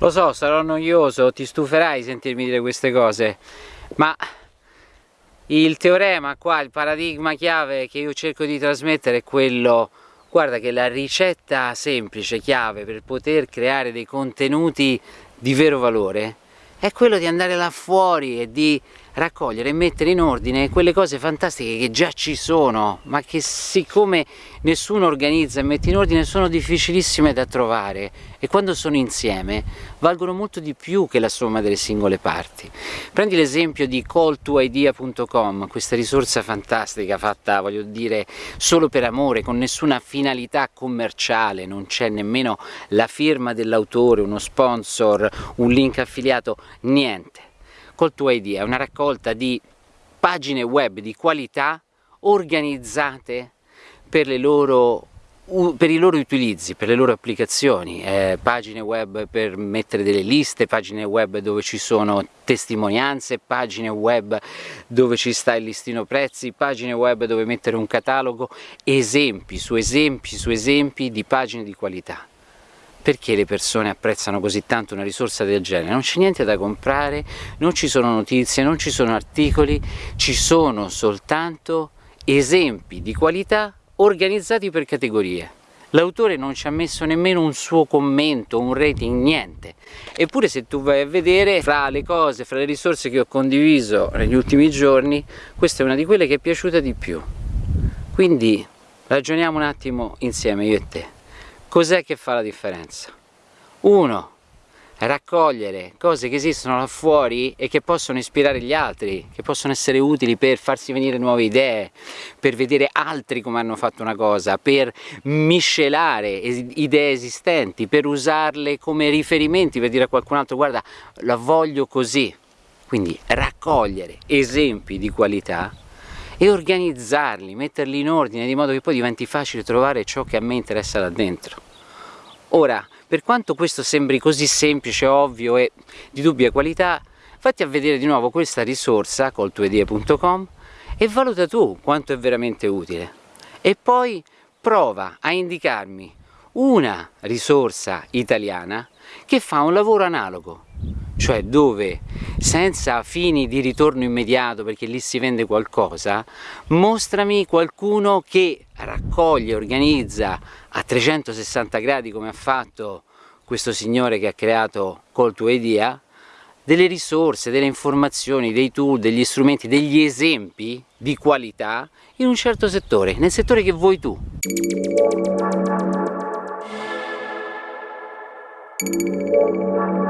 Lo so, sarò noioso, ti stuferai sentirmi dire queste cose, ma il teorema qua, il paradigma chiave che io cerco di trasmettere è quello guarda che la ricetta semplice, chiave per poter creare dei contenuti di vero valore è quello di andare là fuori e di raccogliere e mettere in ordine quelle cose fantastiche che già ci sono ma che siccome nessuno organizza e mette in ordine sono difficilissime da trovare. E quando sono insieme valgono molto di più che la somma delle singole parti. Prendi l'esempio di calltoidea.com questa risorsa fantastica fatta voglio dire solo per amore con nessuna finalità commerciale non c'è nemmeno la firma dell'autore uno sponsor un link affiliato niente. Call to Idea è una raccolta di pagine web di qualità organizzate per, loro, per i loro utilizzi, per le loro applicazioni, eh, pagine web per mettere delle liste, pagine web dove ci sono testimonianze, pagine web dove ci sta il listino prezzi, pagine web dove mettere un catalogo, esempi su esempi su esempi di pagine di qualità perché le persone apprezzano così tanto una risorsa del genere? Non c'è niente da comprare, non ci sono notizie, non ci sono articoli, ci sono soltanto esempi di qualità organizzati per categorie. L'autore non ci ha messo nemmeno un suo commento, un rating, niente. Eppure se tu vai a vedere, fra le cose, fra le risorse che ho condiviso negli ultimi giorni, questa è una di quelle che è piaciuta di più. Quindi ragioniamo un attimo insieme io e te. Cos'è che fa la differenza? Uno, raccogliere cose che esistono là fuori e che possono ispirare gli altri, che possono essere utili per farsi venire nuove idee, per vedere altri come hanno fatto una cosa, per miscelare idee esistenti, per usarle come riferimenti, per dire a qualcun altro guarda la voglio così. Quindi raccogliere esempi di qualità e organizzarli, metterli in ordine di modo che poi diventi facile trovare ciò che a me interessa là dentro. Ora, per quanto questo sembri così semplice, ovvio e di dubbia qualità, fatti a vedere di nuovo questa risorsa col tuedie.com e valuta tu quanto è veramente utile. E poi prova a indicarmi una risorsa italiana che fa un lavoro analogo, cioè dove senza fini di ritorno immediato perché lì si vende qualcosa mostrami qualcuno che raccoglie, organizza a 360 gradi come ha fatto questo signore che ha creato Call to Idea delle risorse, delle informazioni, dei tool, degli strumenti, degli esempi di qualità in un certo settore, nel settore che vuoi tu. Thank you.